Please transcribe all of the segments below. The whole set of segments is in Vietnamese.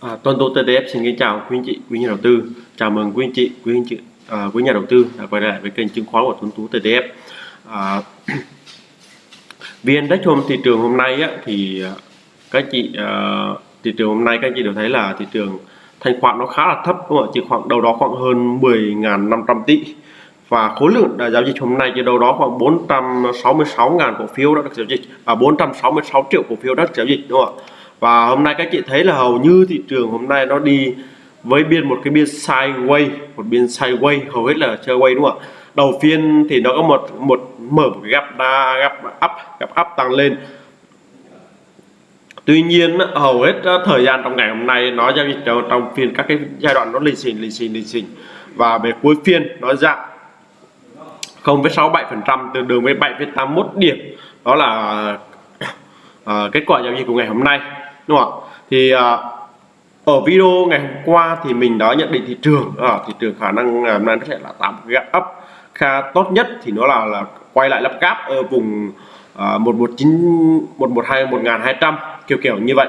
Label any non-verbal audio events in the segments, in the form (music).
À, Tuân Tô TTF xin kính chào quý anh chị, quý nhà đầu tư. Chào mừng quý anh chị, quý anh chị, à, quý nhà đầu tư đã quay lại với kênh chứng khoán của Tuân Tú TTF. À, (clears throat) VN Index hôm thị trường hôm nay á, thì à, các chị à, thị trường hôm nay các chị đều thấy là thị trường thanh khoản nó khá là thấp đúng không ạ? Chỉ khoảng đâu đó khoảng hơn 10.500 tỷ và khối lượng đã giao dịch hôm nay chỉ đâu đó khoảng 466.000 cổ phiếu đã được giao dịch à 466 triệu cổ phiếu đã được giao dịch đúng không ạ? Và hôm nay các chị thấy là hầu như thị trường hôm nay nó đi với biên một cái biên sideways một biên sideways hầu hết là chơi quay đúng không ạ? Đầu phiên thì nó có một một mở một cái gap đa gap up gap up tăng lên. Tuy nhiên hầu hết thời gian trong ngày hôm nay nó giao dịch trong phiên các cái giai đoạn nó lì xình lì xình lì xình và về cuối phiên nó giảm 0,67% tương đương với 7,81 điểm. Đó là uh, kết quả giao dịch của ngày hôm nay đúng không ạ? Thì à, ở video ngày hôm qua thì mình đã nhận định thị trường. À, thị trường khả năng ngày hôm nay nó sẽ là tạo gạt gap up khá tốt nhất thì nó là là quay lại lắp gap ở vùng à, một một chín một một hai một ngàn hai trăm kiểu kiểu như vậy.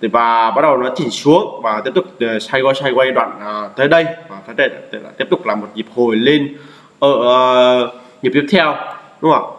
Thì và bắt đầu nó chỉnh xuống và tiếp tục à, xoay quay xoay quay đoạn tới đây. Và tới đây tiếp tục là một nhịp hồi lên ở nhịp tiếp theo. Đúng không ạ?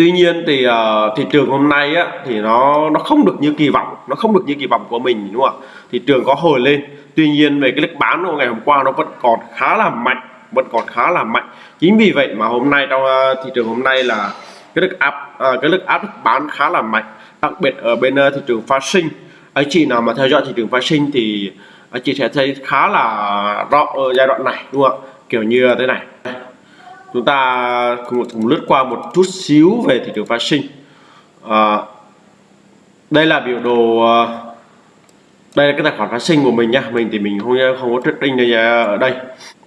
Tuy nhiên thì uh, thị trường hôm nay á thì nó nó không được như kỳ vọng nó không được như kỳ vọng của mình đúng không ạ? Thị trường có hồi lên. Tuy nhiên về cái lực bán của ngày hôm qua nó vẫn còn khá là mạnh vẫn còn khá là mạnh. Chính vì vậy mà hôm nay trong uh, thị trường hôm nay là cái lực áp uh, cái lực áp lực bán khá là mạnh. Đặc biệt ở bên uh, thị trường phát sinh. Anh chị nào mà theo dõi thị trường phát sinh thì anh chị sẽ thấy khá là rõ ở giai đoạn này đúng không ạ? Kiểu như thế này chúng ta cùng, cùng lướt qua một chút xíu về thị trường phát sinh à, đây là biểu đồ à, đây là cái tài khoản phát sinh của mình nhá mình thì mình không không có trading đây à, ở đây.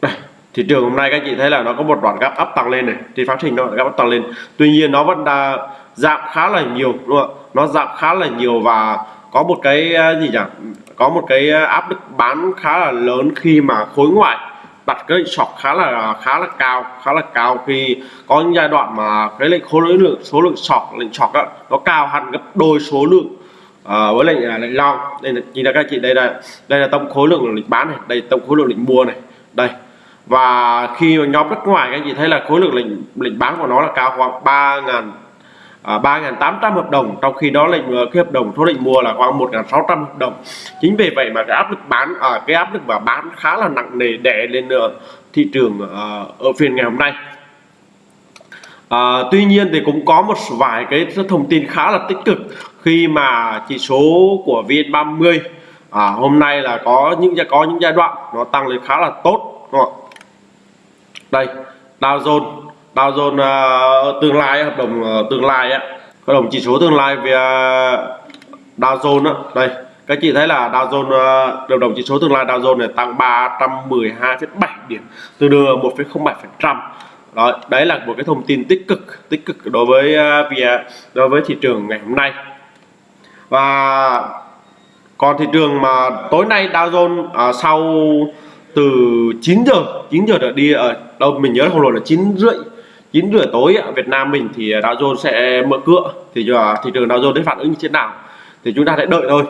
Đây thị trường hôm nay các chị thấy là nó có một đoạn gap up tăng lên này. Thì phát sinh nó gap up tăng lên. Tuy nhiên nó vẫn đã giảm khá là nhiều đúng không ạ? nó giảm khá là nhiều và có một cái à, gì nhỉ? Có một cái áp lực bán khá là lớn khi mà khối ngoại đặt cái lệnh sọc khá là khá là cao khá là cao. Khi có những giai đoạn mà cái lệnh khối lượng số lượng sọc lệnh sọc đó, nó cao hẳn gấp đôi số lượng uh, với lệnh à, lệnh long. Đây là nhìn là các chị đây là đây là tổng khối lượng lệnh bán này đây tổng khối lượng lệnh mua này. Đây. Và khi mà nhóm đất ngoài các chị thấy là khối lượng lệnh lệnh bán của nó là cao khoảng ba ngàn à, 3.800 hợp đồng trong khi đó lệnh ờ, cái hợp đồng số lệnh mua là khoảng 1.600 hợp đồng. Chính vì vậy mà cái áp lực bán à, cái áp lực và bán khá là nặng nề đè lên ờ, thị trường ờ, ở phiên ngày hôm nay. À, tuy nhiên thì cũng có một vài cái thông tin khá là tích cực. Khi mà chỉ số của VN30 à, hôm nay là có những có những giai đoạn nó tăng lên khá là tốt đúng không? đây Dow Jones Dow Jones uh, tương lai hợp đồng uh, tương lai á. Hợp đồng chỉ số tương lai về uh, Dow Jones á. Đây các chị thấy là Dow Jones ờ, uh, hợp đồng chỉ số tương lai Dow Jones này tăng 312,7 điểm tương đương 1,07 phần trăm. Đó đấy là một cái thông tin tích cực tích cực đối với uh, đối với thị trường ngày hôm nay. Và còn thị trường mà tối nay Dow Jones uh, sau từ 9 giờ 9 giờ trở đi ở đâu mình nhớ không lộn là 9 rưỡi 9 rưỡi tối Việt Nam mình thì Dow Jones sẽ mở cửa. Thì giờ thị trường Dow Jones sẽ phản ứng như thế nào? Thì chúng ta sẽ đợi thôi.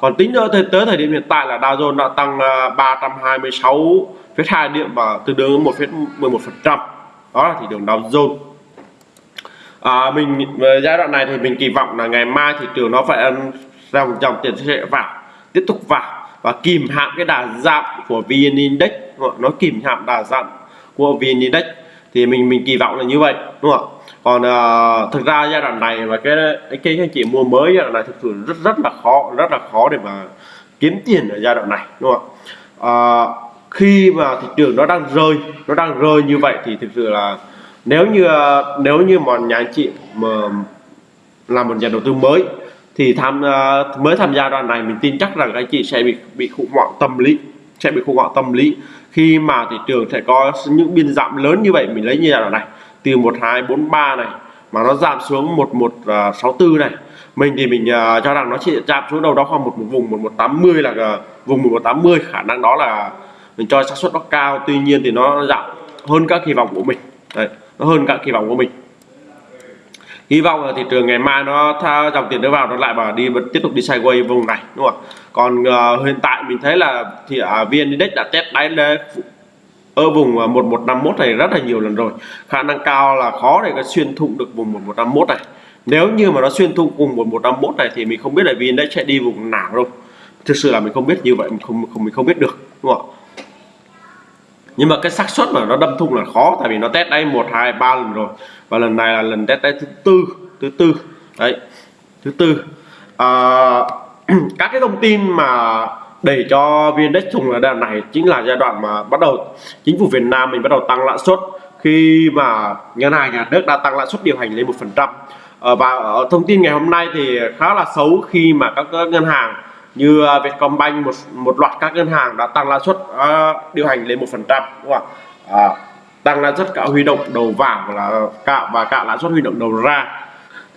Còn tính nữa tới, tới thời điểm hiện tại là Dow Jones đã tăng à, 326,2 hai điểm và tương đương 1,11 phần trăm. Đó là thị trường Dow Jones. À, mình giai đoạn này thì mình kỳ vọng là ngày mai thị trường nó phải dòng dòng tiền sẽ vào tiếp tục vào và kìm hãm cái đà giảm của VN Index. Nó kìm hãm đà giảm của VN Index thì mình mình kỳ vọng là như vậy đúng không ạ? Còn uh, thực ra giai đoạn này và cái cái anh chị mua mới giai đoạn này thực sự rất rất là khó rất là khó để mà kiếm tiền ở giai đoạn này đúng không ạ? Uh, khi mà thị trường nó đang rơi nó đang rơi như vậy thì thực sự là nếu như ờ, nếu như mà nhà anh chị mà làm một nhà đầu tư mới thì tham uh, mới tham gia đoạn này mình tin chắc rằng anh chị sẽ bị bị khủng hoảng tâm lý sẽ bị khủng hoảng tâm lý. Khi mà thị trường sẽ có những biên giảm lớn như vậy mình lấy như giai đoạn này từ 1243 này mà nó giảm xuống 1164 à, này mình thì mình uh, cho rằng nó chỉ giảm xuống đâu đó khoảng một, một vùng 1180 là uh, vùng 1180 khả năng đó là mình cho xác suất nó cao tuy nhiên thì nó giảm hơn các kỳ vọng của mình. Đấy, nó hơn các kỳ vọng của mình hy vọng là thị trường ngày mai nó tha, dòng tiền nó vào nó lại bảo đi vẫn tiếp tục đi sideways vùng này đúng không còn uh, hiện tại mình thấy là thì uh, vn index đã test đáy lên ở vùng à, 1151 này rất là nhiều lần rồi. Khả năng cao là khó để có xuyên thủng được vùng 1151 này. Nếu như mà nó xuyên thủng vùng 1151 này thì mình không biết là vn index sẽ đi vùng nào đâu. Thực sự là mình không biết như vậy mình không không mình không biết được đúng không nhưng mà cái xác suất mà nó đâm thủng là khó tại vì nó test đây một hai ba lần rồi. Và lần này là lần test đây thứ tư thứ tư. Đấy thứ tư. À, (clears throat) các cái thông tin mà để cho viên đất thùng là đoạn này chính là giai đoạn mà bắt đầu chính phủ Việt Nam mình bắt đầu tăng lãi suất. Khi mà ngân hàng nhà nước đã tăng lãi suất điều hành lên một phần trăm. Ờ, và ờ, thông tin ngày hôm nay thì khá là xấu khi mà các ngân hàng như à, Vietcombank một một loạt các ngân hàng đã tăng lãi suất uh, điều hành lên một phần trăm đúng không ạ? À, tăng lãi suất cả huy động đầu vào là cả và cả lãi suất huy động đầu ra.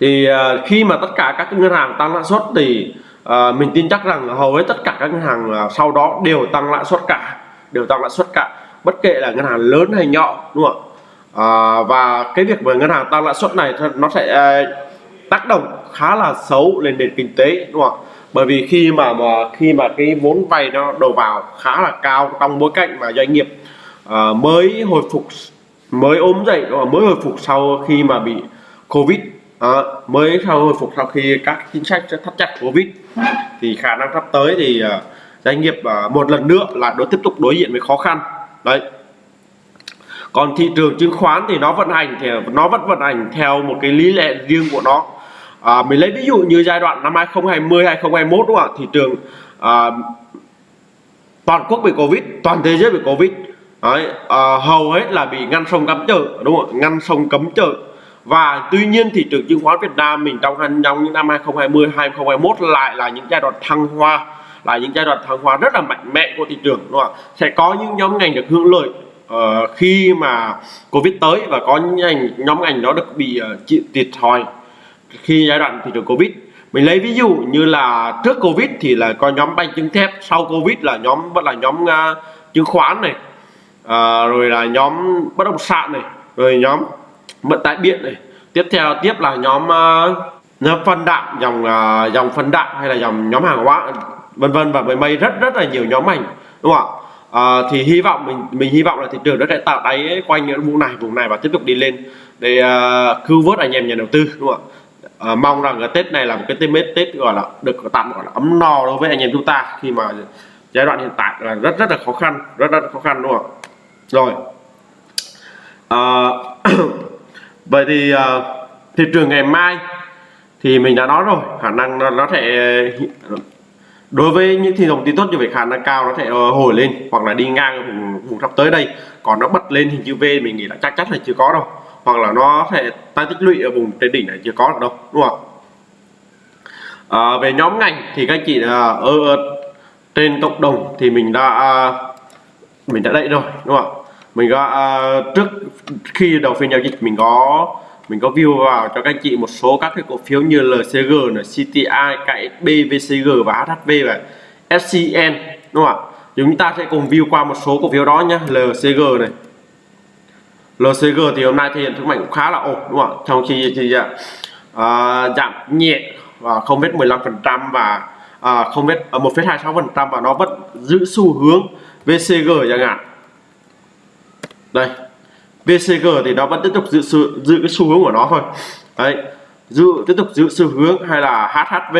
Thì uh, khi mà tất cả các ngân hàng tăng lãi suất thì uh, mình tin chắc rằng hầu hết tất cả các ngân hàng uh, sau đó đều tăng lãi suất cả đều tăng lãi suất cả bất kể là ngân hàng lớn hay nhỏ đúng không ạ? À, và cái việc mà ngân hàng tăng lãi suất này nó sẽ uh, tác động khá là xấu lên nền kinh tế đúng không ạ? Bởi vì khi mà mà khi mà cái vốn vay nó đầu vào khá là cao trong bối cảnh mà doanh nghiệp uh, mới hồi phục mới ốm dậy mới hồi phục sau khi mà bị covid à, mới sau hồi phục sau khi các chính sách thắt chặt covid thì khả năng sắp tới thì uh, doanh nghiệp uh, một lần nữa là đối tiếp tục đối diện với khó khăn. Đấy. Còn thị trường chứng khoán thì nó vận hành thì nó vẫn vận hành theo một cái lý lẽ riêng của nó à, mình lấy ví dụ như giai đoạn năm 2020 2021 đúng không ạ? Thị trường à, toàn quốc bị covid toàn thế giới bị covid. Đấy, à, hầu hết là bị ngăn sông cấm chợ đúng không ngăn sông cấm chợ. Và tuy nhiên thị trường chứng khoán Việt Nam mình trong trong những năm 2020 2021 lại là những giai đoạn thăng hoa là những giai đoạn thăng hoa rất là mạnh mẽ của thị trường đúng không ạ? Sẽ có những nhóm ngành được hưởng lợi uh, khi mà Covid tới và có những ngành nhóm ngành đó được bị uh, chịu thiệt thòi khi giai đoạn thị trường Covid. Mình lấy ví dụ như là trước Covid thì là có nhóm banh chứng thép sau Covid là nhóm vẫn là nhóm uh, chứng khoán này à, rồi là nhóm bất động sản này rồi nhóm vận tải điện này. Tiếp theo tiếp là nhóm uh, nhóm phân đạm dòng uh, dòng phân đạm hay là dòng nhóm hàng hóa vân vân và mây mây rất rất là nhiều nhóm ngành đúng không ạ? À, thì hy vọng mình mình hy vọng là thị trường nó sẽ tạo đáy quanh những vùng này vùng này và tiếp tục đi lên để uh, cứu vớt anh em nhà đầu tư đúng không ạ? À, mong rằng cái Tết này là một cái Tết Tết gọi là được tạm gọi là ấm no đối với anh em chúng ta khi mà giai đoạn hiện tại là rất rất là khó khăn rất rất khó khăn đúng không rồi. À, (clears throat) vậy thì ờ, à, thị trường ngày mai thì mình đã nói rồi khả năng nó, nó sẽ đối với những thị trường tin tốt như vậy khả năng cao nó sẽ hồi lên hoặc là đi ngang vùng, vùng sắp tới đây. Còn nó bật lên hình chữ V mình nghĩ là chắc chắn là chưa có đâu hoặc là nó sẽ tăng tích lũy ở vùng trên đỉnh này chưa có được đâu đúng không à, về nhóm ngành thì các anh chị là ở, trên cộng đồng thì mình đã à, mình đã đậy rồi đúng không mình có à, trước khi đầu phiên giao dịch mình có mình có view vào cho các anh chị một số các cái cổ phiếu như LCG này, CTI, KSB, VCG và HHV và SCN đúng không ạ? Chúng ta sẽ cùng view qua một số cổ phiếu đó nhé LCG này LCG thì hôm nay thể hiện sức mạnh cũng khá là ổn đúng không ạ? Trong khi thì uh, giảm nhẹ và không biết 15 phần trăm và à, không biết ở 1,26 phần trăm và nó vẫn giữ xu hướng VCG chẳng hạn. Đây VCG thì nó vẫn tiếp tục giữ sự giữ cái xu hướng của nó thôi. Đấy giữ tiếp tục giữ xu hướng hay là HHV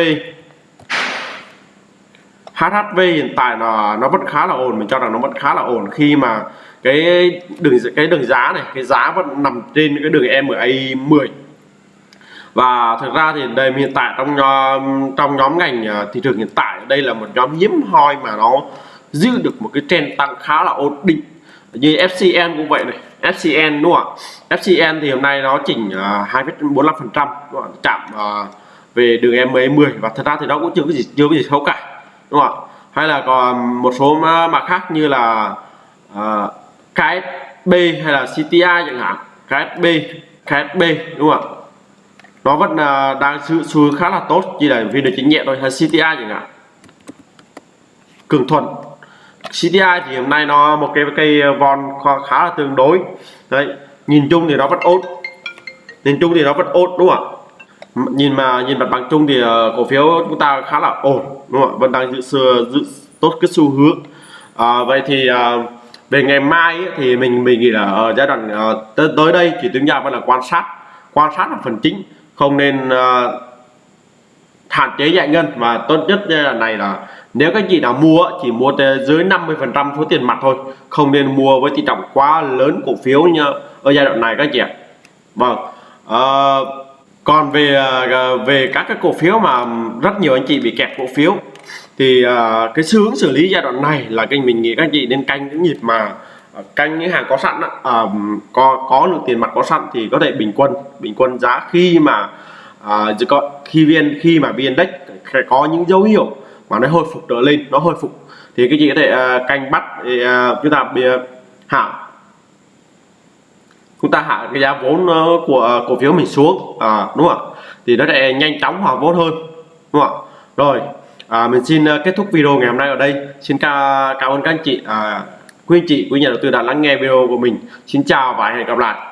HHV hiện tại là nó vẫn khá là ổn mình cho rằng nó vẫn khá là ổn. Khi mà cái đường cái đường giá này cái giá vẫn nằm trên cái đường MA 10 và thực ra thì đây hiện tại trong nhóm trong nhóm ngành à, thị trường hiện tại đây là một nhóm hiếm hoi mà nó giữ được một cái trend tăng khá là ổn định. Như FCN cũng vậy này. FCN đúng không ạ? FCN thì hôm nay nó chỉnh à, uh, 2,45 phần trăm chạm uh, về đường MA10 và thật ra thì nó cũng chưa có gì chưa có gì xấu cả đúng không ạ? Hay là còn một số ờ, mã khác như là ờ, uh, KSB hay là CTI chẳng hạn. KSB KSB đúng không ạ? Nó vẫn uh, đang sự xu hướng khá là tốt chỉ là vì được chính nhẹ thôi hay CTI chẳng hạn. Cường thuận. CTI thì hôm nay nó một cái cây von khá là tương đối. Đấy nhìn chung thì nó vẫn ổn. Nhìn chung thì nó vẫn ổn đúng không ạ? Nhìn mà nhìn mặt bằng chung thì ờ, cổ phiếu chúng ta khá là ổn đúng không ạ? Vẫn đang giữ xưa giữ tốt cái xu hướng. À, vậy thì à, về ngày mai ấy, thì mình mình nghĩ là ở giai đoạn à, tới, tới đây chỉ tính ra vẫn là quan sát quan sát là phần chính. Không nên à, hạn chế giải ngân và tốt nhất giai đoạn này là nếu các chị nào mua chỉ mua dưới 50 phần trăm số tiền mặt thôi. Không nên mua với tỷ trọng quá lớn cổ phiếu như ở giai đoạn này các chị ạ. Vâng à, còn về à, về các cái cổ phiếu mà rất nhiều anh chị bị kẹt cổ phiếu thì à, cái xu hướng xử lý giai đoạn này là kênh mình nghĩ các chị nên canh những nhịp mà à, canh những hàng có sẵn à, có có lượng tiền mặt có sẵn thì có thể bình quân bình quân giá khi mà à, khi viên khi mà vn index có những dấu hiệu mà nó hồi phục trở lên nó hồi phục. Thì cái chị có thể canh bắt thì, chúng ta bị hạ chúng ta hạ cái giá vốn ờ, của ờ, cổ phiếu mình xuống. À, đúng không ạ? Thì nó sẽ nhanh chóng hòa vốn hơn đúng không ạ? Rồi à, mình xin ờ, kết thúc video ngày hôm nay ở đây. Xin ca cảm ơn các anh chị à, quý anh chị quý nhà đầu tư đã lắng nghe video của mình. Xin chào và hẹn gặp lại.